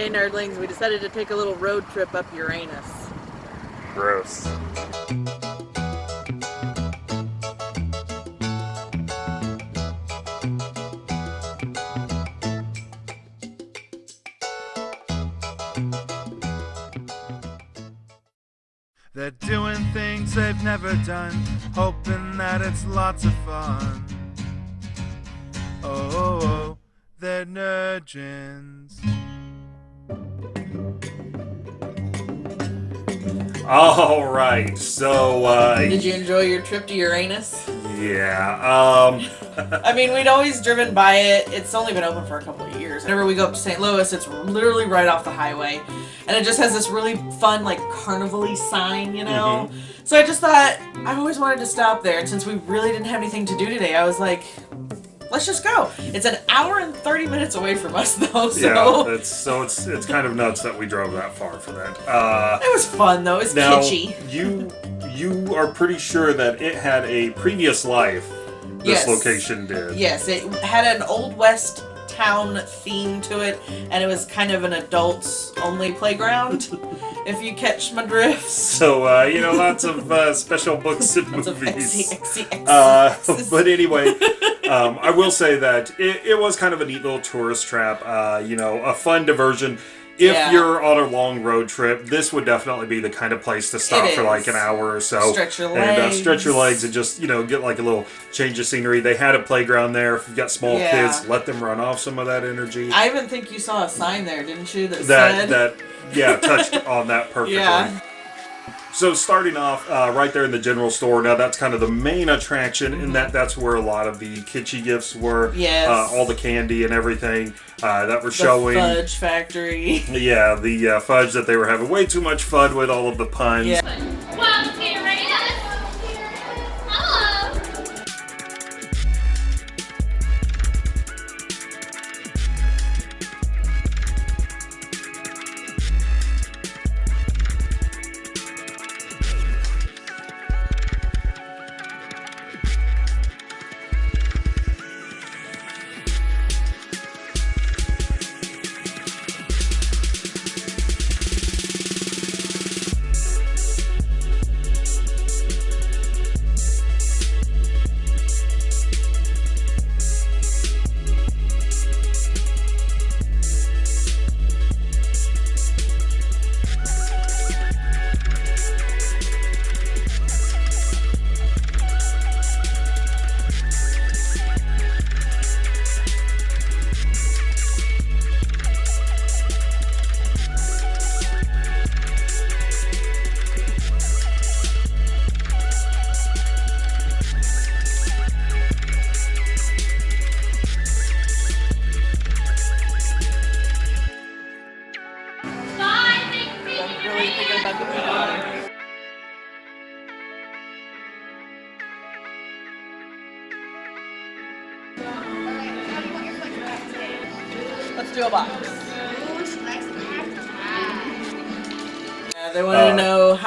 Hey nerdlings, we decided to take a little road trip up Uranus. Gross. They're doing things they've never done, hoping that it's lots of fun. Oh, oh, oh they're nerdgens. All right, so uh, Did you enjoy your trip to Uranus? yeah, um, I mean, we'd always driven by it. It's only been open for a couple of years. Whenever we go up to St. Louis, it's literally right off the highway. And it just has this really fun, like, carnival-y sign, you know? So I just thought, I've always wanted to stop there. And since we really didn't have anything to do today, I was like, let's just go. It's an hour and 30 minutes away from us, though, so... yeah, it's so it's it's kind of nuts that we drove that far for that. Uh, It was fun, though. It's was now kitschy. you you are pretty sure that it had a previous life. This Yes. location did. Yes, it had an Old West town theme to it, and it was kind of an adults only playground, if you catch my drift. So uh, you know, lots of uh, special books and Lots of movies. XC, XC, Uh, but anyway, um, I will say that it, it was kind of a neat little tourist trap. Uh, you know, a fun diversion. If Yeah. you're on a long road trip, this would definitely be the kind of place to stop for like an hour or so. Stretch your And uh, stretch your legs. legs and just, you know, get like a little change of scenery. They had a playground there. If you've got small Yeah. kids, let them run off some of that energy. I even think you saw a sign there, didn't you, that, that, said... that, yeah, touched on that perfectly. Yeah. So starting off uh, right there in the general store, now that's kind of the main attraction, and that that's where a lot of the kitschy gifts were. Yes. Uh, all the candy and everything uh, that were the showing. fudge factory. Yeah, the uh, fudge that they were having way too much fun with all of the puns. Yeah.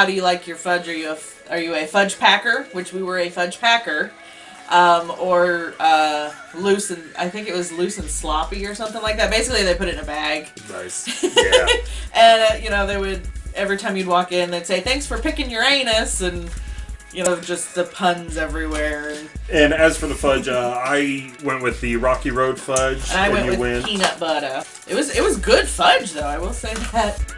How do you like your fudge? Are you a are you a fudge packer? Which we were a fudge packer, um, or uh, loose and I think it was loose and sloppy or something like that. Basically, they put it in a bag, Nice. Yeah. and uh, you know they would every time you'd walk in, they'd say thanks for picking Uranus, and you know just the puns everywhere. And, and as for the fudge, uh, I went with the Rocky Road fudge, and I went you with went. peanut butter. It was it was good fudge though. I will say that.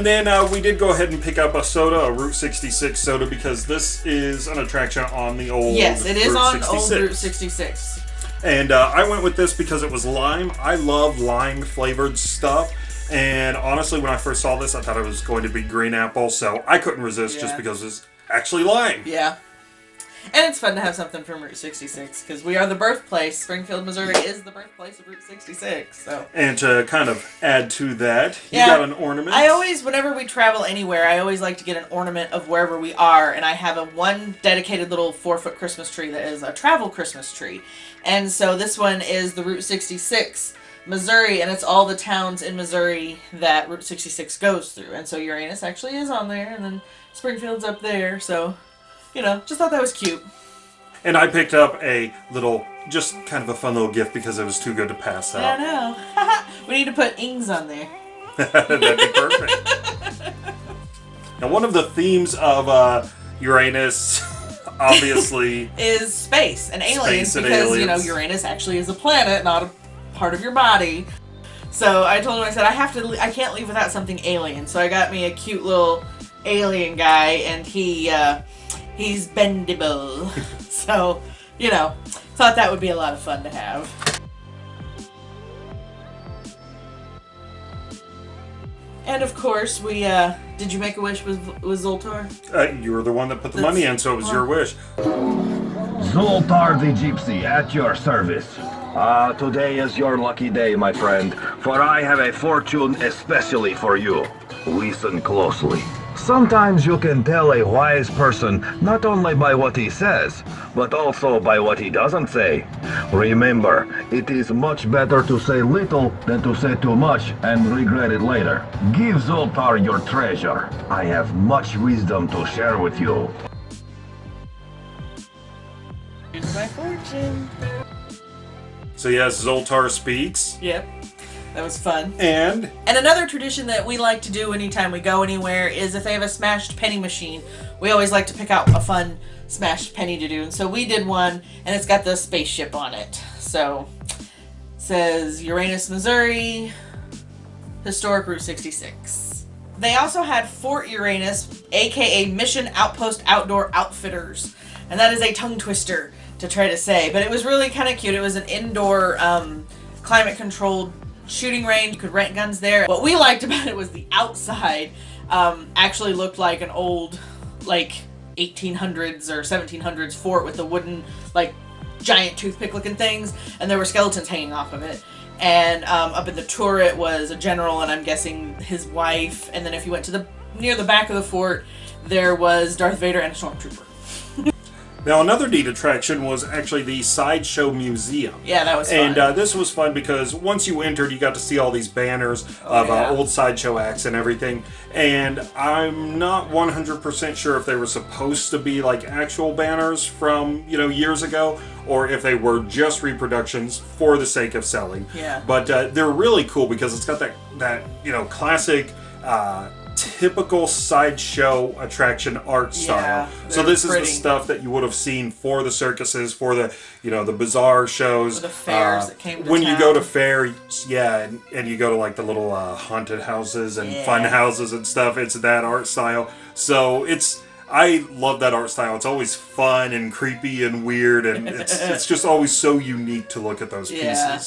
And then uh, we did go ahead and pick up a soda, a Route 66 soda, because this is an attraction on the old Yes, it is Route on 66. Old Route 66. And uh, I went with this because it was lime. I love lime flavored stuff. And honestly, when I first saw this, I thought it was going to be green apple, so I couldn't resist just because it's actually lime. Yeah. And it's fun to have something from Route 66 because we are the birthplace. Springfield, Missouri is the birthplace of Route 66. So And to kind of add to that, you Yeah. got an ornament. I always, whenever we travel anywhere, I always like to get an ornament of wherever we are. And I have a one dedicated little four foot Christmas tree that is a travel Christmas tree. And so this one is the Route 66 Missouri, and it's all the towns in Missouri that Route 66 goes through. And so Uranus actually is on there, and then Springfield's up there. So, you know, just thought that was cute. And I picked up a little, just kind of a fun little gift because it was too good to pass I know. we need to put ings on there. That'd be perfect. now, one of the themes of uh, Uranus, obviously, is space and aliens Space and because you know. Uranus actually is a planet, not a part of your body. So I told him I said I have to I can't leave without something alien. So I got me a cute little alien guy and he uh he's bendable. so, you know, thought that would be a lot of fun to have. And of course, we uh did you make a wish with with Zoltar? uh, you were the one that put the money in, so it was your wish. Zoltar the Gypsy at your service. Ah, today is your lucky day, my friend, for I have a fortune especially for you. Listen closely. Sometimes you can tell a wise person not only by what he says, but also by what he doesn't say. Remember, it is much better to say little than to say too much and regret it later. Give Zoltar your treasure. I have much wisdom to share with you. Here's my fortune. So, yes, Zoltar speaks. Yep. That was fun. And And another tradition that we like to do anytime we go anywhere is if they have a smashed penny machine, we always like to pick out a fun smashed penny to do. And so we did one, and it's got the spaceship on it. So it says Uranus, Missouri, Historic Route 66. They also had Fort Uranus, aka Mission Outpost Outdoor Outfitters. And that is a tongue twister to try to say. But it was really kind of cute. It was an indoor, um, climate controlled shooting range. You could rent guns there. What we liked about it was the outside um, actually looked like an old, like 1800s or 1700s fort with the wooden, like giant toothpick looking things, and there were skeletons hanging off of it. And um, up in the turret was a general, and I'm guessing his wife. And then if you went to the near the back of the fort, there was Darth Vader and a stormtrooper. Now another neat attraction was actually the Sideshow Museum. Yeah, that was fun. And uh, this was fun because once you entered, you got to see all these banners of Oh, yeah. uh, old sideshow acts and everything. And I'm not 100% sure if they were supposed to be like actual banners from you know years ago, or if they were just reproductions for the sake of selling. Yeah. But uh, they're really cool because it's got that that you know classic. Uh, typical sideshow attraction art style so this is the stuff that you would have seen for the circuses for the you know the bizarre shows For the fairs uh, that came to when you go to town. fair, yeah, and, and you go to like the little uh, haunted houses and Yeah. fun houses and stuff. It's that art style. So it's I love that art style. It's always fun and creepy and weird, and it's it's just always so unique to look at those Yeah.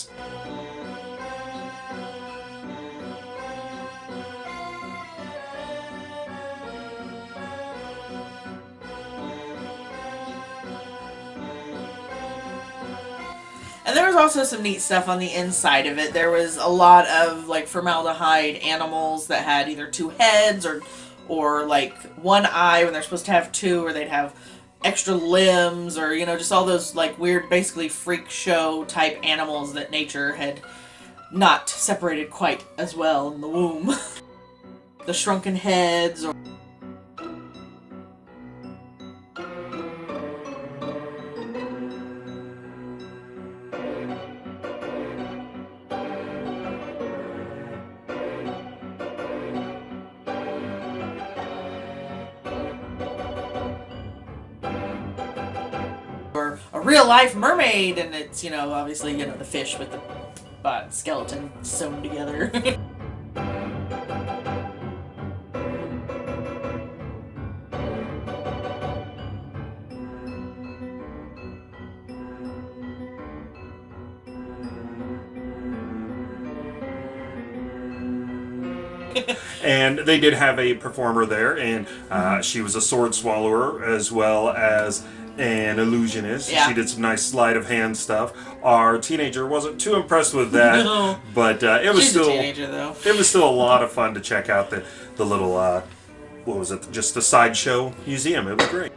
And there was also some neat stuff on the inside of it. There was a lot of like formaldehyde animals that had either two heads or or like one eye when they're supposed to have two or they'd have extra limbs or you know just all those like weird basically freak show type animals that nature had not separated quite as well in the womb. the shrunken heads or real life mermaid, and it's you know obviously you know the fish with the uh, skeleton sewn together. and they did have a performer there, and uh, she was a sword swallower as well as an illusionist. Yeah. She did some nice sleight of hand stuff. Our teenager wasn't too impressed with that, No. but uh, it was She's still a teenager though. it was still a lot of fun to check out the the little uh, what was it? Just the sideshow museum. It was great.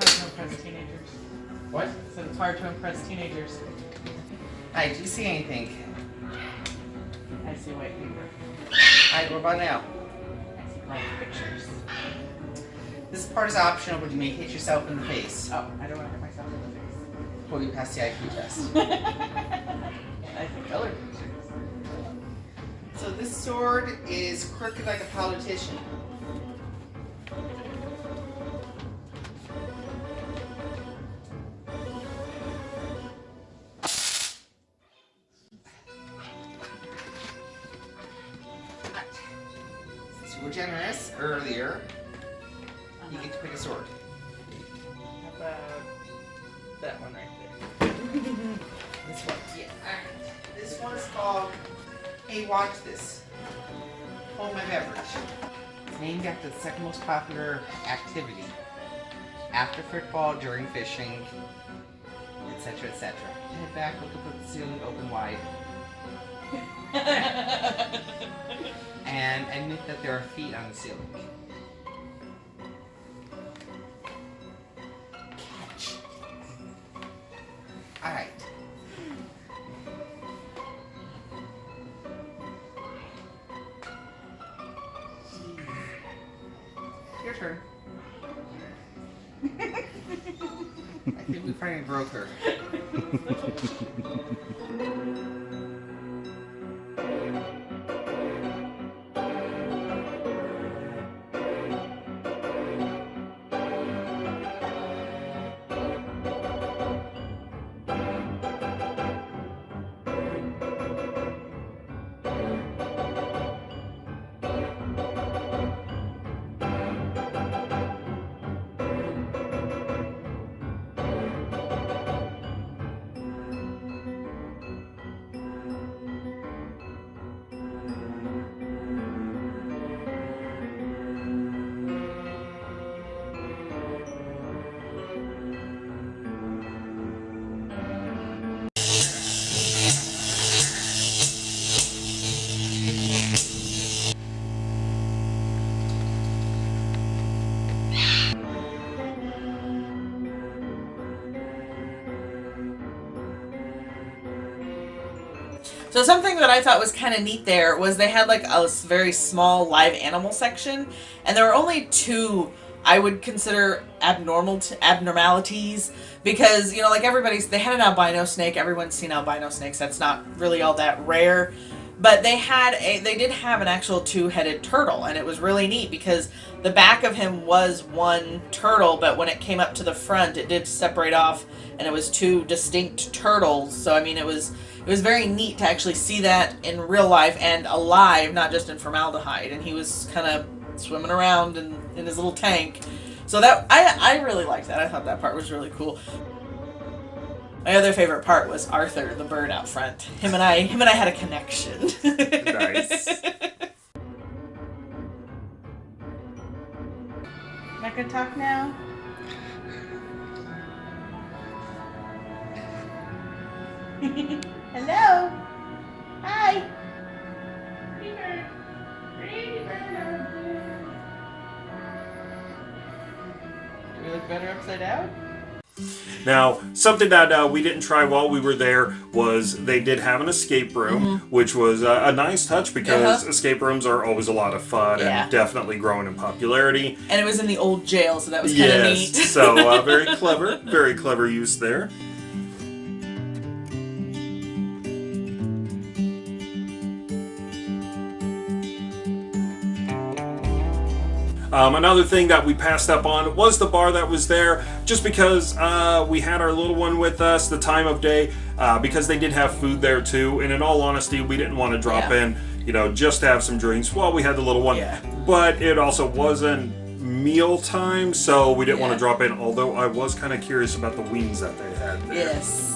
It's hard to impress teenagers. What? So it's hard to impress teenagers. Hi, do you see anything? I see white paper. Alright, what about now? Pictures. This part is optional, but you may hit yourself in the face. Oh, I don't want to hit myself in the face. Before you pass the IQ test. I see color pictures. so this sword is crooked like a politician. Activity after football, during fishing, etc. etc. Head back, look up at the ceiling, open wide, and admit that there are feet on the ceiling. So something that I thought was kind of neat there was they had like a very small live animal section, and there were only two I would consider abnormal abnormalities because you know like everybody's they had an albino snake. Everyone's seen albino snakes. That's not really all that rare. But they had a they did have an actual two-headed turtle and it was really neat because the back of him was one turtle but when it came up to the front it did separate off and it was two distinct turtles. So I mean it was it was very neat to actually see that in real life and alive, not just in formaldehyde. And he was kind of swimming around in, in his little tank. So that I I really liked that. I thought that part was really cool. My other favorite part was Arthur, the bird out front. Him and I, him and I had a connection. Nice. Not gonna talk now. Hello. Hi. Do we look better upside down? Now, something that uh, we didn't try while we were there was they did have an escape room, which was uh, a nice touch because Mm-hmm. Uh-huh. escape rooms are always a lot of fun Yeah. and definitely growing in popularity. And it was in the old jail, so that was kind of Yes, neat. so uh, very clever, very clever use there. Um, another thing that we passed up on was the bar that was there, just because uh, we had our little one with us, the time of day, uh, because they did have food there too. And in all honesty, we didn't want to drop Yeah. in, you know, just to have some drinks while we had the little one. Yeah. But it also wasn't meal time, so we didn't want to drop in. Although I was kind of curious about the wings that they had there. yes.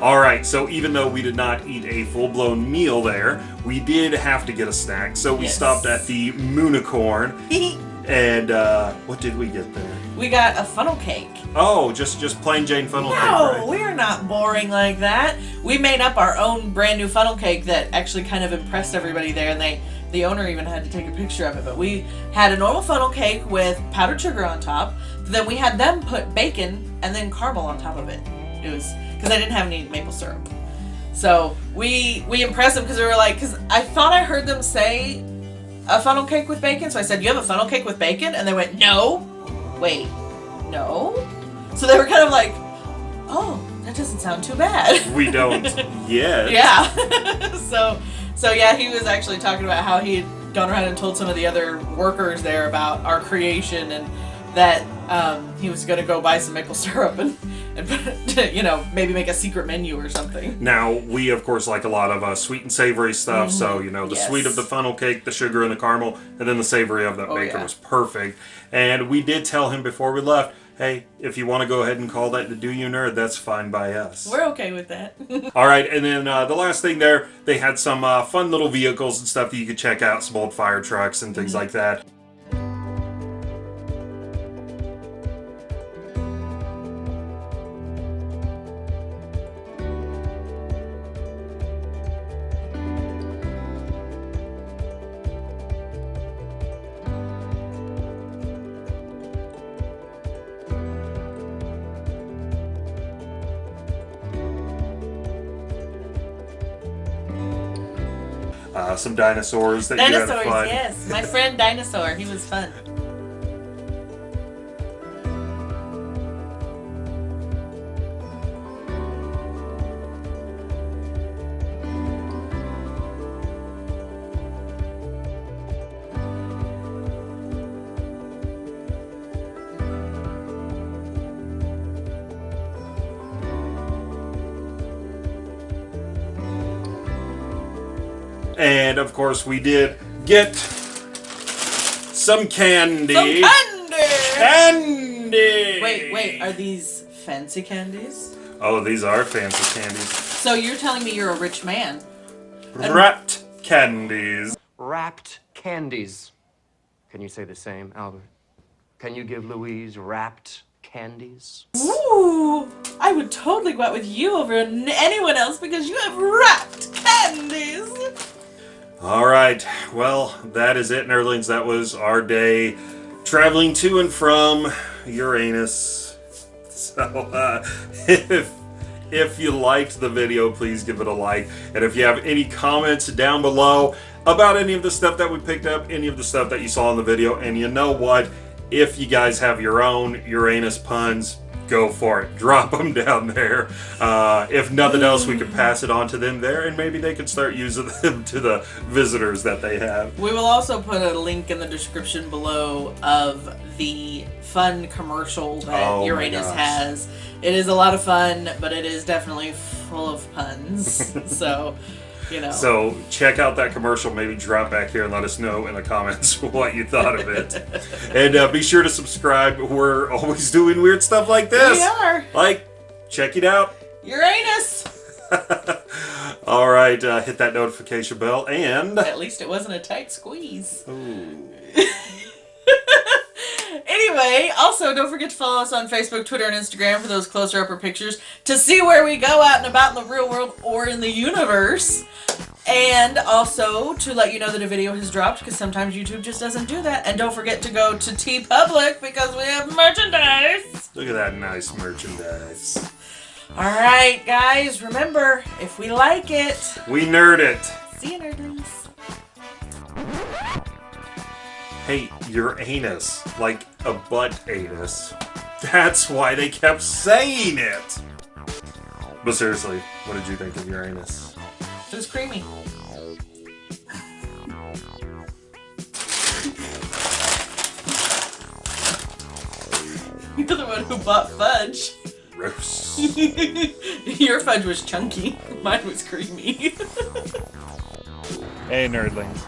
All right, so even though we did not eat a full-blown meal there, we did have to get a snack. So we Yes. stopped at the Moonicorn, and uh, what did we get there? we got a funnel cake. Oh, just just plain Jane funnel cake, No, right? we're not boring like that. We made up our own brand new funnel cake that actually kind of impressed everybody there, and they the owner even had to take a picture of it. But we had a normal funnel cake with powdered sugar on top. Then we had them put bacon and then caramel on top of it. It was because I didn't have any maple syrup. So we we impressed them because we were like, because I thought I heard them say a funnel cake with bacon. So I said, "You have a funnel cake with bacon?" And they went, "No." Wait, no. So they were kind of like, "Oh, that doesn't sound too bad." We don't yet. yeah. so so yeah, he was actually talking about how he had gone around and told some of the other workers there about our creation and that um, he was going to go buy some maple syrup and, and you know maybe make a secret menu or something. Now we of course like a lot of uh, sweet and savory stuff. So you know the Mm-hmm. Yes. sweet of the funnel cake, the sugar and the caramel, and then the savory of that Oh, bacon yeah. was perfect. And we did tell him before we left, hey, if you want to go ahead and call that the Do You Nerd, that's fine by us. We're okay with that. All right, and then uh, the last thing there, they had some uh, fun little vehicles and stuff that you could check out, some old fire trucks and Mm-hmm. things like that. Some dinosaurs that you Dinosaurs, had fun. yes. My friend Dinosaur, he was fun. And of course, we did get some candy. Some candy! Candy! Wait, wait, are these fancy candies? Oh, these are fancy candies. So you're telling me you're a rich man? Wrapped candies. Wrapped candies. Can you say the same, Albert? Can you give Louise wrapped candies? Ooh, I would totally go out with you over anyone else because you have wrapped candies. All right. Well, that is it, nerdlings. That was our day traveling to and from Uranus. So, uh, if if you liked the video, please give it a like. And if you have any comments down below about any of the stuff that we picked up, any of the stuff that you saw in the video, and you know what? If you guys have your own Uranus puns, go for it. Drop them down there. Uh, if nothing else, we could pass it on to them there, and maybe they could start using them to the visitors that they have. We will also put a link in the description below of the fun commercial that Oh Uranus has. It is a lot of fun, but it is definitely full of puns. so, you know. So check out that commercial. Maybe drop back here and let us know in the comments what you thought of it. and uh, be sure to subscribe. We're always doing weird stuff like this. we are Like, check it out. Uranus. All right, uh, hit that notification bell and. At least it wasn't a tight squeeze. Anyway, also don't forget to follow us on Facebook, Twitter, and Instagram for those closer upper pictures to see where we go out and about in the real world or in the universe. And also to let you know that a video has dropped because sometimes YouTube just doesn't do that. And don't forget to go to TeePublic because we have merchandise. Look at that nice merchandise. Alright, guys, remember if we like it, We nerd it. see you, nerdlings. Hey, your anus. Like a butt anus. That's why they kept saying it. But seriously, what did you think of your anus? It was creamy. You're the one who bought fudge. Gross. Your fudge was chunky. Mine was creamy. Hey, nerdlings.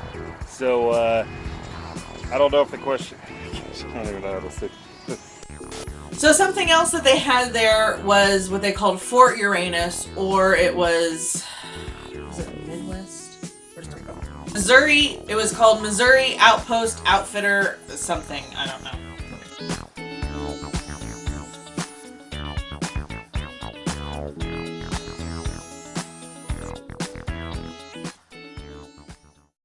So, uh, I don't know if the question. I don't even know how to say. So something else that they had there was what they called Fort Uranus, or it was was it Midwest? Where's it? Missouri. It was called Missouri Outpost Outfitter something. I don't know.